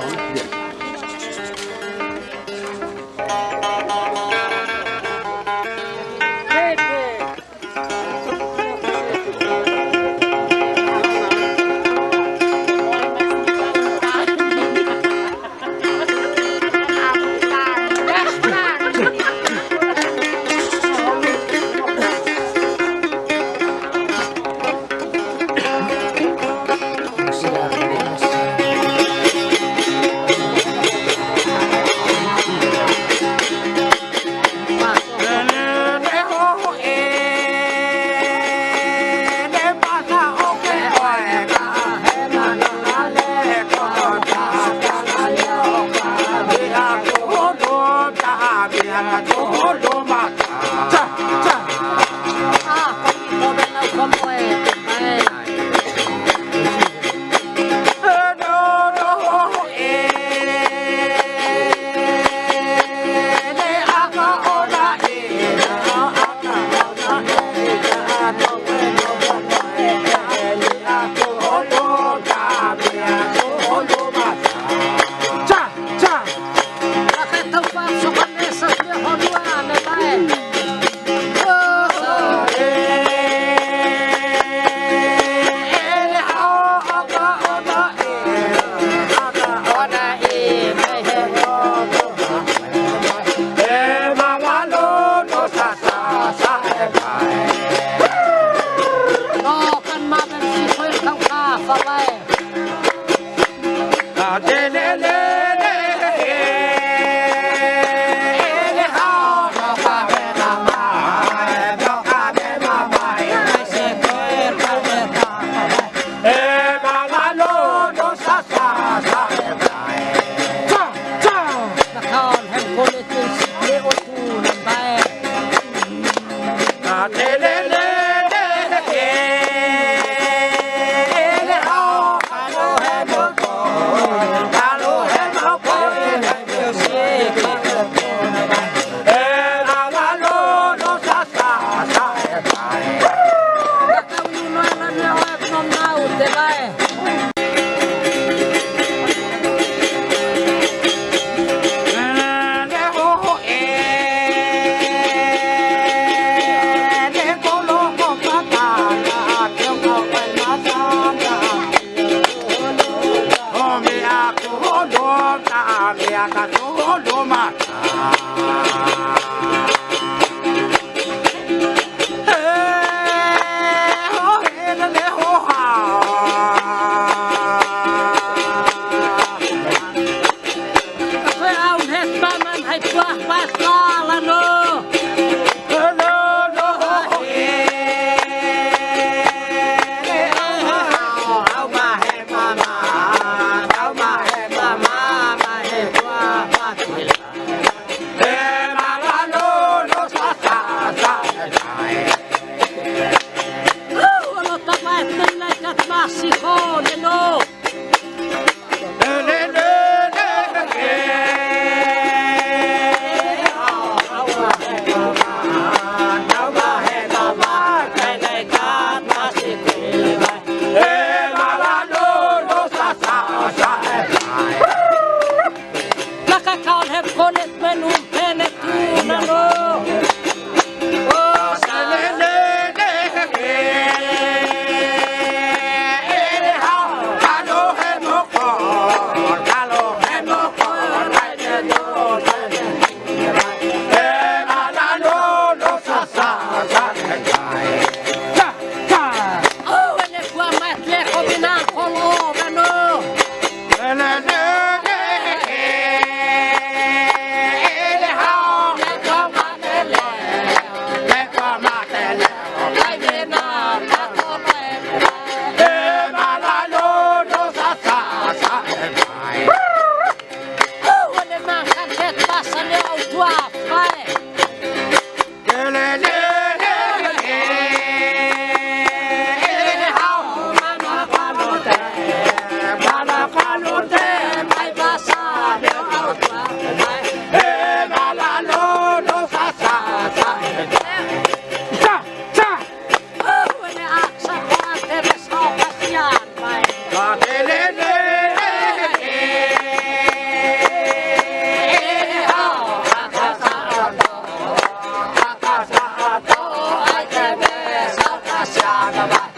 song? Yes. 비야 도홀로 맞다 자자. Roma. have connect men who connect you, vaga, vai.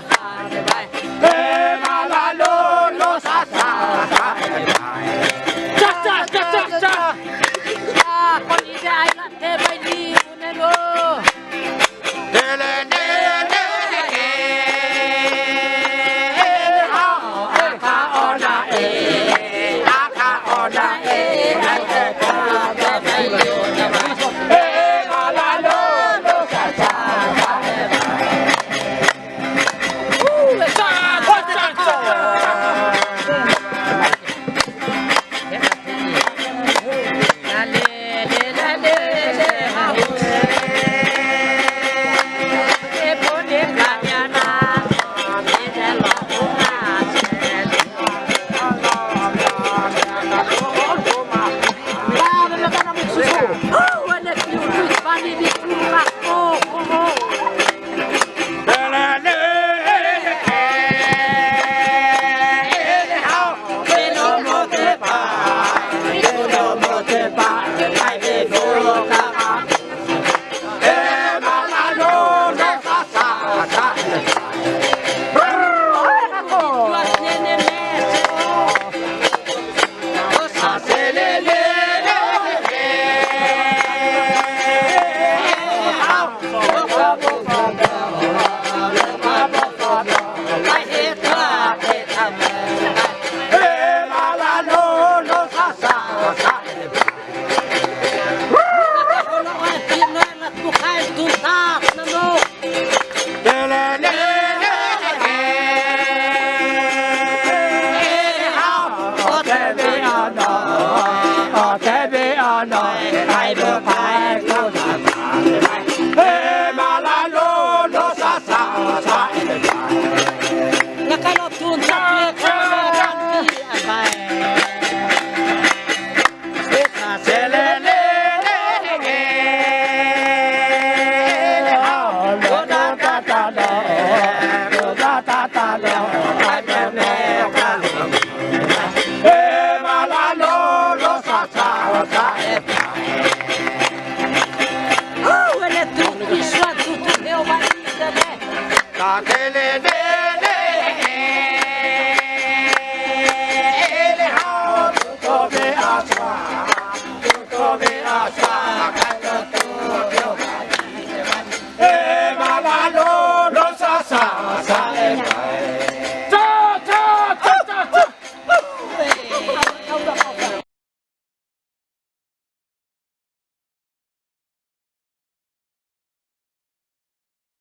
Bye. 打开了歌，